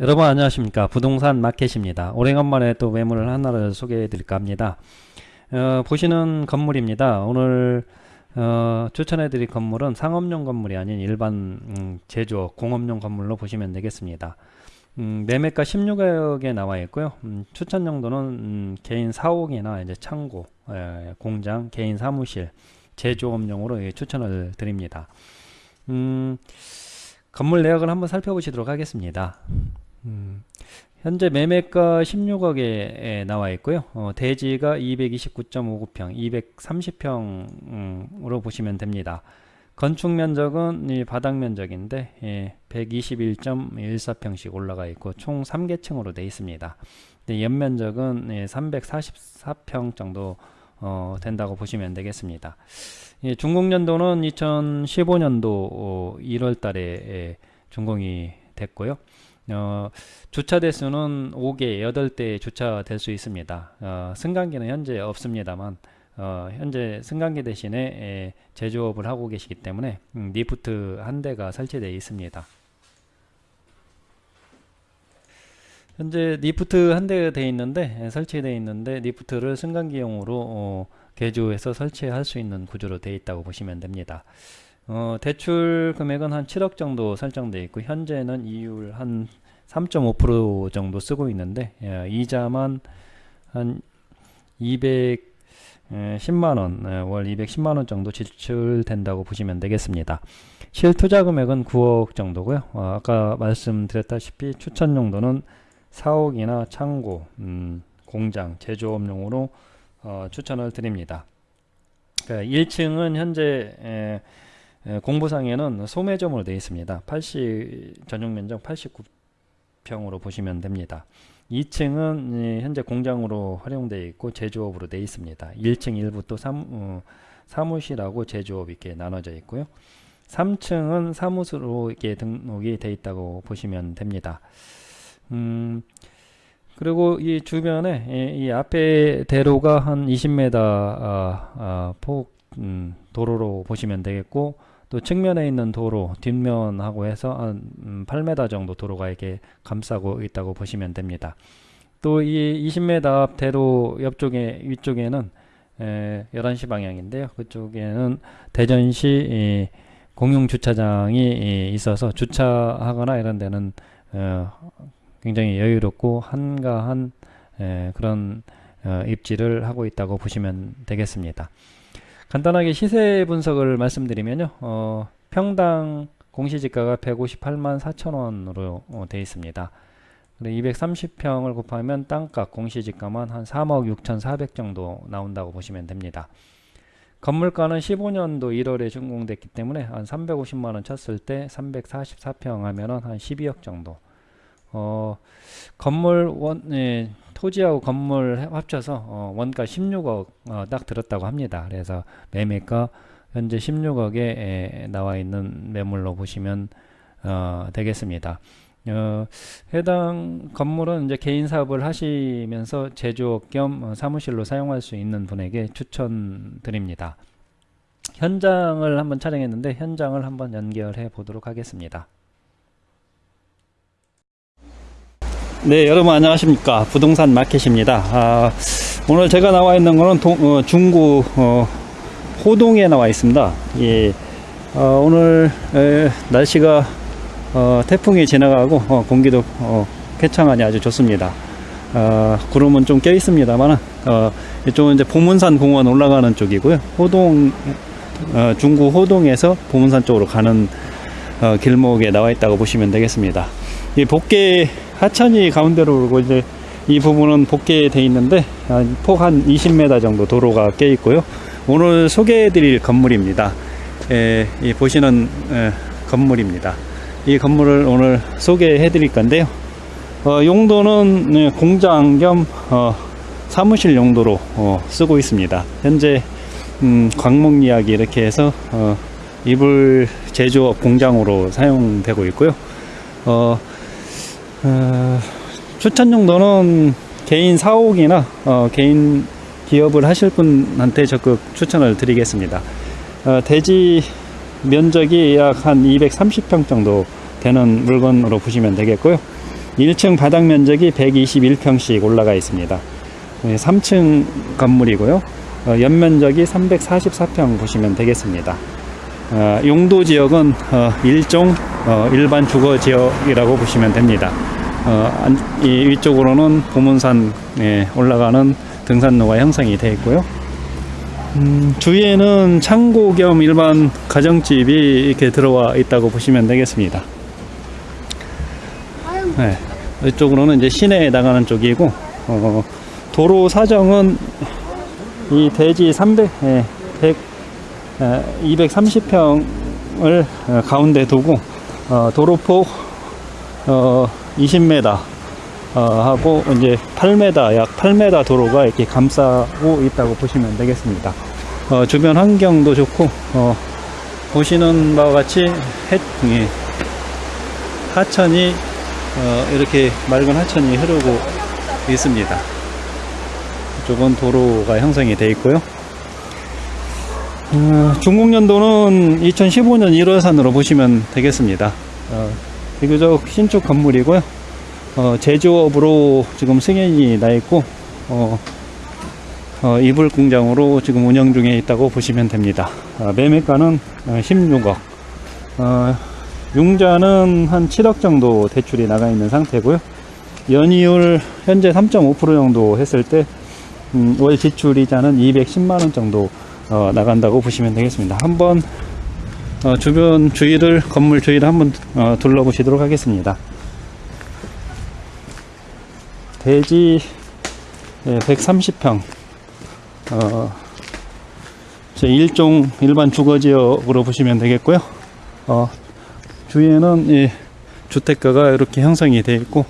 여러분 안녕하십니까? 부동산 마켓입니다. 오래간만에 또 매물을 하나를 소개해 드릴까 합니다. 어, 보시는 건물입니다. 오늘 어, 추천해 드릴 건물은 상업용 건물이 아닌 일반 음, 제조업 공업용 건물로 보시면 되겠습니다. 음, 매매가 16억에 나와 있고요. 음, 추천 용도는 음, 개인 사옥이나 이제 창고 에, 공장 개인 사무실 제조업용으로 예, 추천을 드립니다. 음, 건물 내역을 한번 살펴보시도록 하겠습니다. 음, 현재 매매가 16억에 나와 있고요. 어, 대지가 229.59평, 230평으로 보시면 됩니다. 건축 면적은 이 바닥 면적인데 예, 121.14평씩 올라가 있고 총 3개층으로 되어 있습니다. 연면적은 예, 344평 정도 어, 된다고 보시면 되겠습니다. 예, 준공연도는 2015년도 어, 1월 달에 예, 준공이 됐고요. 어, 주차 대수는 5개, 8대 주차될 수 있습니다. 어, 승강기는 현재 없습니다만 어, 현재 승강기 대신에 예, 제조업을 하고 계시기 때문에 음, 리프트 한 대가 설치되어 있습니다. 현재 리프트 한 대 되어 있는데 예, 설치되어 있는데 리프트를 승강기용으로 어, 개조해서 설치할 수 있는 구조로 되어 있다고 보시면 됩니다. 어, 대출 금액은 한 7억 정도 설정되어 있고 현재는 이율 한 3.5% 정도 쓰고 있는데 예, 이자만 한 210만원 예, 월 210만원 정도 지출된다고 보시면 되겠습니다. 실투자 금액은 9억 정도고요. 어, 아까 말씀드렸다시피 추천 용도는 사옥이나 창고, 음, 공장, 제조업용으로 어, 추천을 드립니다. 그러니까 1층은 현재 에, 에, 공부상에는 소매점으로 되어 있습니다. 80 전용 면적 89 평으로 보시면 됩니다. 2층은 현재 공장으로 활용되어 있고 제조업으로 되어 있습니다. 1층 일부 또 어, 사무실하고 제조업 이렇게 나눠져 있고요. 3층은 사무소로 이렇게 등록이 되어 있다고 보시면 됩니다. 음, 그리고 이 주변에 이, 이 앞에 대로가 한 20m 아, 아, 폭 음, 도로로 보시면 되겠고 또 측면에 있는 도로 뒷면하고 해서 한 음, 8m 정도 도로가 이렇게 감싸고 있다고 보시면 됩니다. 또 이 20m 앞 대로 옆쪽에 위쪽에는 에, 11시 방향인데요. 그쪽에는 대전시 이, 공용 주차장이 있어서 주차하거나 이런 데는 어, 굉장히 여유롭고 한가한 에, 그런 어, 입지를 하고 있다고 보시면 되겠습니다. 간단하게 시세 분석을 말씀드리면요. 어, 평당 공시지가가 158만 4천원으로 어, 되어 있습니다. 230평을 곱하면 땅값 공시지가만 한 3억 6천4백 정도 나온다고 보시면 됩니다. 건물가는 15년도 1월에 준공됐기 때문에 한 350만원 쳤을 때 344평 하면은 한 12억 정도 어, 건물 원, 예, 토지하고 건물 합쳐서 어, 원가 16억 어, 딱 들었다고 합니다. 그래서 매매가 현재 16억에 에, 나와 있는 매물로 보시면 어, 되겠습니다. 어, 해당 건물은 이제 개인 사업을 하시면서 제조업 겸 어, 사무실로 사용할 수 있는 분에게 추천드립니다. 현장을 한번 촬영했는데 현장을 한번 연결해 보도록 하겠습니다. 네 여러분 안녕하십니까? 부동산 마켓입니다. 아, 오늘 제가 나와 있는 동, 어, 중구 어, 호동에 나와 있습니다. 예, 어, 오늘 에, 날씨가 어, 태풍이 지나가고 어, 공기도 어, 쾌청하니 아주 좋습니다. 구름은 좀 껴 있습니다만 이쪽은 이제 보문산 공원 올라가는 쪽이고요. 호동 중구 호동에서 보문산 쪽으로 가는 길목에 나와 있다고 보시면 되겠습니다 이 복개 하천이 가운데로 오르고 이제 이 부분은 복개돼 있는데 폭한 20m 정도 도로가 껴 있고요. 오늘 소개해 드릴 건물입니다. 에, 이 보시는 에, 건물입니다. 이 건물을 오늘 소개해 드릴 건데요. 어, 용도는 네, 공장 겸 어, 사무실 용도로 어, 쓰고 있습니다. 현재 음, 광목 이야기 이렇게 해서 어, 이불 제조업 공장으로 사용되고 있고요. 어, 어, 추천 용도는 개인 사옥이나 어, 개인 기업을 하실 분한테 적극 추천을 드리겠습니다. 어, 대지 면적이 약 한 230평 정도 되는 물건으로 보시면 되겠고요. 1층 바닥 면적이 121평씩 올라가 있습니다. 3층 건물이고요. 어, 연면적이 344평 보시면 되겠습니다. 어, 용도 지역은 어, 일종 어, 일반 주거 지역이라고 보시면 됩니다. 이 위쪽으로는 보문산에 올라가는 등산로가 형성이 되어 있고요. 음, 주위에는 창고 겸 일반 가정집이 이렇게 들어와 있다고 보시면 되겠습니다. 네, 이쪽으로는 이제 시내에 나가는 쪽이고 어, 도로 사정은 이 대지 300, 예, 100, 230평을 어, 가운데 두고 어, 도로폭 어, 20m 어, 하고 이제 8m 약 8m 도로가 이렇게 감싸고 있다고 보시면 되겠습니다. 어, 주변 환경도 좋고 어, 보시는 바와 같이 해, 예, 하천이 어, 이렇게 맑은 하천이 흐르고 있습니다. 이쪽은 도로가 형성이 되어 있고요. 어, 중국연도는 2015년 1월산으로 보시면 되겠습니다. 어, 비교적 신축 건물이고요. 어, 제조업으로 지금 승인이 나 있고, 어, 어, 이불 공장으로 지금 운영 중에 있다고 보시면 됩니다. 어, 매매가는 어, 16억. 어, 융자는 한 7억 정도 대출이 나가 있는 상태고요. 연이율 현재 3.5% 정도 했을 때, 음, 월 지출 이자는 210만원 정도 어, 나간다고 보시면 되겠습니다. 한번 어, 주변 주위를 건물 주위를 한번 어, 둘러보시도록 하겠습니다. 대지 130평 어, 제 일종 일반 주거지역으로 보시면 되겠고요. 어, 주위에는 이 주택가가 이렇게 형성이 되어 있고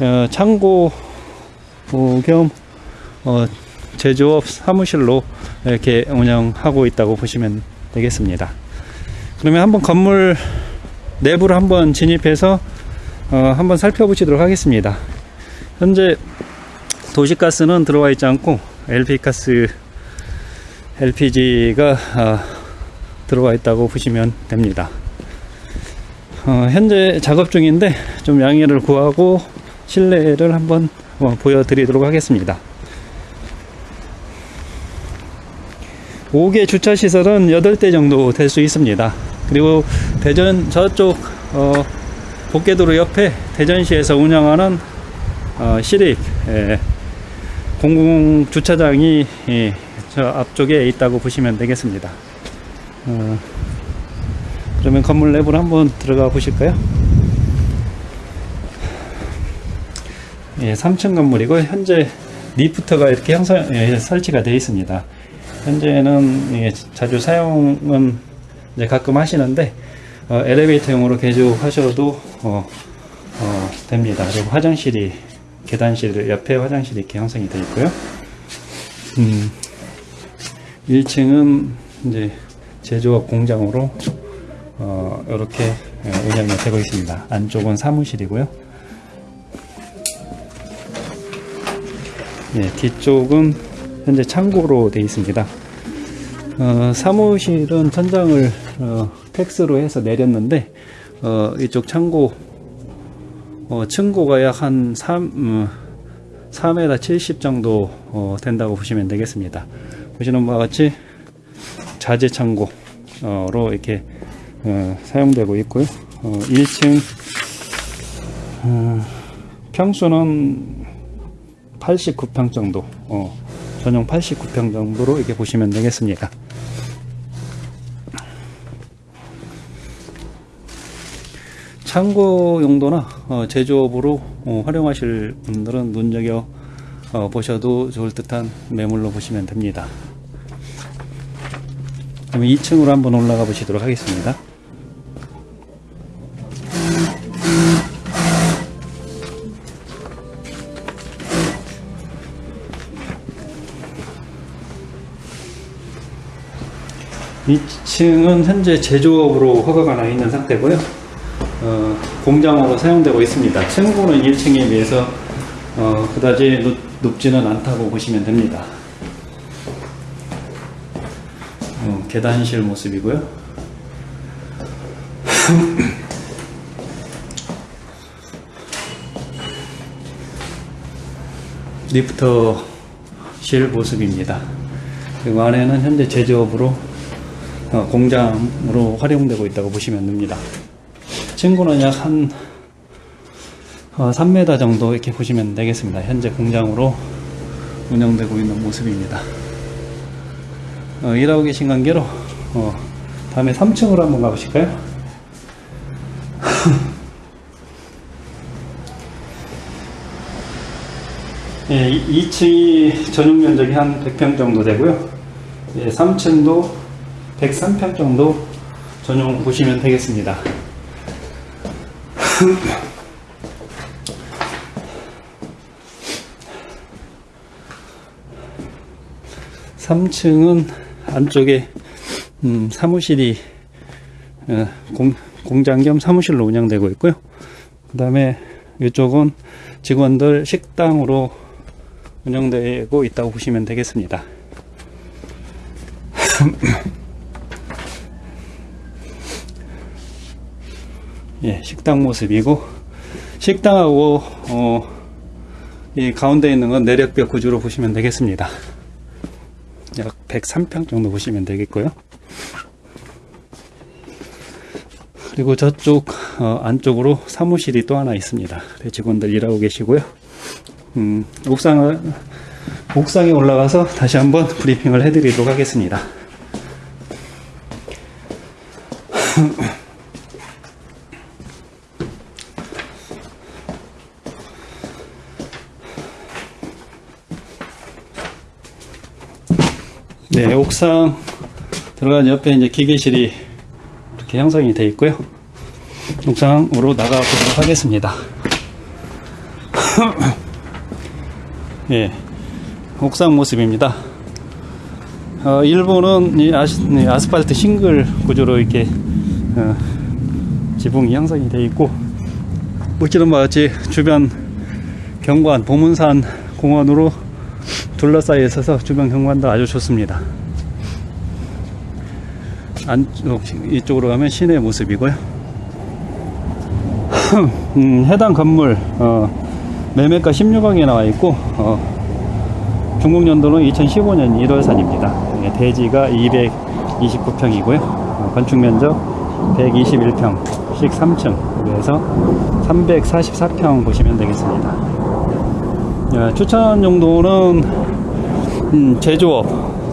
어, 창고 어, 겸 어, 제조업 사무실로 이렇게 운영하고 있다고 보시면 되겠습니다. 그러면 한번 건물 내부를 한번 진입해서 어, 한번 살펴보시도록 하겠습니다. 현재 도시가스는 들어와 있지 않고 LP가스, LPG가 어, 들어와 있다고 보시면 됩니다. 어, 현재 작업 중인데 좀 양해를 구하고 실내를 한번 어, 보여드리도록 하겠습니다. 5개 주차 시설은 8대 정도 될 수 있습니다. 그리고 대전 저쪽 어, 복개도로 옆에 대전시에서 운영하는 어, 시립 예, 공공 주차장이 예, 저 앞쪽에 있다고 보시면 되겠습니다. 어, 그러면 건물 내부로 한번 들어가 보실까요? 예, 3층 건물이고 현재 리프트가 이렇게 형성 예, 설치가 되어 있습니다. 현재는 예, 자주 사용은 이제 가끔 하시는데 어, 엘리베이터용으로 개조하셔도 어, 어, 됩니다. 그리고 화장실이 계단실 옆에 화장실이 이렇게 형성이 되어 있고요. 음, 1층은 이제 제조업 공장으로 어, 이렇게 예, 운영이 되고 있습니다. 안쪽은 사무실이고요. 예, 뒤쪽은 현재 창고로 되어 있습니다. 어, 사무실은 천장을 어, 텍스로 해서 내렸는데 어, 이쪽 창고 어, 층고가 약 한 3, 음, 3m 70 정도 어, 된다고 보시면 되겠습니다. 보시는 바와 같이 자재 창고로 이렇게 어, 사용되고 있고요. 어, 1층 어, 평수는 89평 정도 어, 전용 89평 정도로 이렇게 보시면 되겠습니다. 창고 용도나 어, 제조업으로 어, 활용하실 분들은 눈여겨 어, 보셔도 좋을 듯한 매물로 보시면 됩니다. 그럼 2층으로 한번 올라가 보시도록 하겠습니다. 2층은 현재 제조업으로 허가가 나 있는 상태고요. 어, 공장으로 사용되고 있습니다. 층고는 1층에 비해서 어, 그다지 높, 높지는 않다고 보시면 됩니다. 어, 계단실 모습이고요. 리프터실 모습입니다. 그리고 안에는 현재 제조업으로 어, 공장으로 활용되고 있다고 보시면 됩니다. 층고는 약한 어, 3m 정도 이렇게 보시면 되겠습니다. 현재 공장으로 운영되고 있는 모습입니다. 어, 일하고 계신 관계로 어, 다음에 3층으로 한번 가보실까요? 예, 2층이 전용 면적이 한 100평 정도 되고요. 예, 3층도 103평 정도 전용 보시면 되겠습니다. 삼층은 안쪽에 음, 사무실이 어, 공, 공장 겸 사무실로 운영되고 있고요. 그 다음에 이쪽은 직원들 식당으로 운영되고 있다고 보시면 되겠습니다. 예, 식당 모습이고 식당하고 어, 이 가운데 있는 건 내력벽 구조로 보시면 되겠습니다. 약 103평 정도 보시면 되겠고요. 그리고 저쪽 어, 안쪽으로 사무실이 또 하나 있습니다. 네, 직원들 일하고 계시고요. 음, 옥상을 옥상에 올라가서 다시 한번 브리핑을 해드리도록 하겠습니다. 네, 옥상 들어간 옆에 이제 기계실이 이렇게 형성이 되어 있고요. 옥상으로 나가 보도록 하겠습니다. 예, 옥상 모습입니다. 어, 일부는 이 아시, 네, 아스팔트 싱글 구조로 이렇게 어, 지붕이 형성이 되어 있고 보시는 바와 같이 주변 경관 보문산 공원으로 둘러싸여 있어서 주변 경관도 아주 좋습니다. 안쪽 이쪽으로 가면 시내 모습이고요. 음, 해당 건물 어, 매매가 16억에 나와 있고 어, 중국 연도는 2015년 1월산입니다. 예, 대지가 229평이고요. 어, 건축 면적 121평, 씩 3층, 그래서 344평 보시면 되겠습니다. 예, 추천 정도는 음, 제조업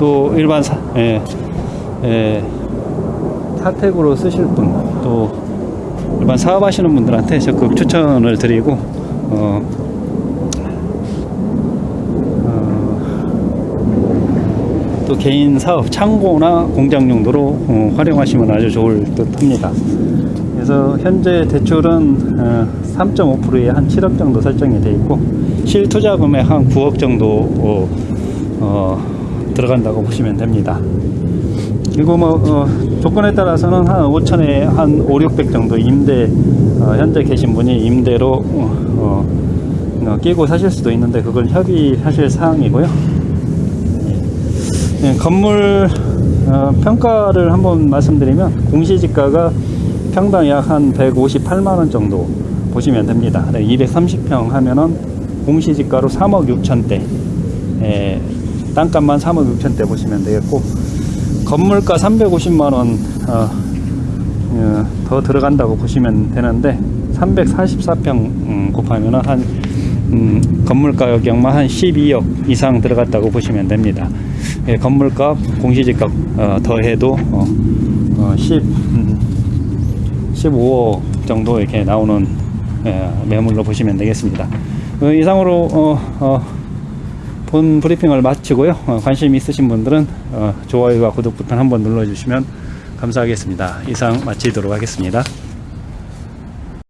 또 일반 사, 예, 예, 사택으로 쓰실 분 또 일반 사업하시는 분들한테 적극 추천을 드리고 어, 어, 또 개인 사업 창고나 공장 용도로 어, 활용하시면 아주 좋을 듯 합니다. 그래서 현재 대출은 어, 3.5%에 한 7억 정도 설정이 되어 있고 실투자 금액 한 9억 정도 어, 어, 들어간다고 보시면 됩니다. 그리고 뭐 어, 조건에 따라서는 한 5천에 한 5, 600 정도 임대 어, 현재 계신 분이 임대로 어, 어, 끼고 사실 수도 있는데 그걸 협의하실 사항이고요. 예, 건물 어, 평가를 한번 말씀드리면 공시지가가 평당 약 한 158만 원 정도 보시면 됩니다. 230평 하면은 공시지가로 3억 6천대, 예, 땅값만 3억 6천 대 보시면 되겠고 건물가 350만 원 어, 어, 더 들어간다고 보시면 되는데 344평 음, 곱하면 한 음, 건물 가격만 한 12억 이상 들어갔다고 보시면 됩니다. 예, 건물값 공시지가 어, 더해도 어, 어, 10, 음, 15억 정도 이렇게 나오는 예, 매물로 보시면 되겠습니다. 그 이상으로 어, 어, 본 브리핑을 마치고요. 어, 관심 있으신 분들은 어, 좋아요와 구독 버튼 한번 눌러주시면 감사하겠습니다. 이상 마치도록 하겠습니다.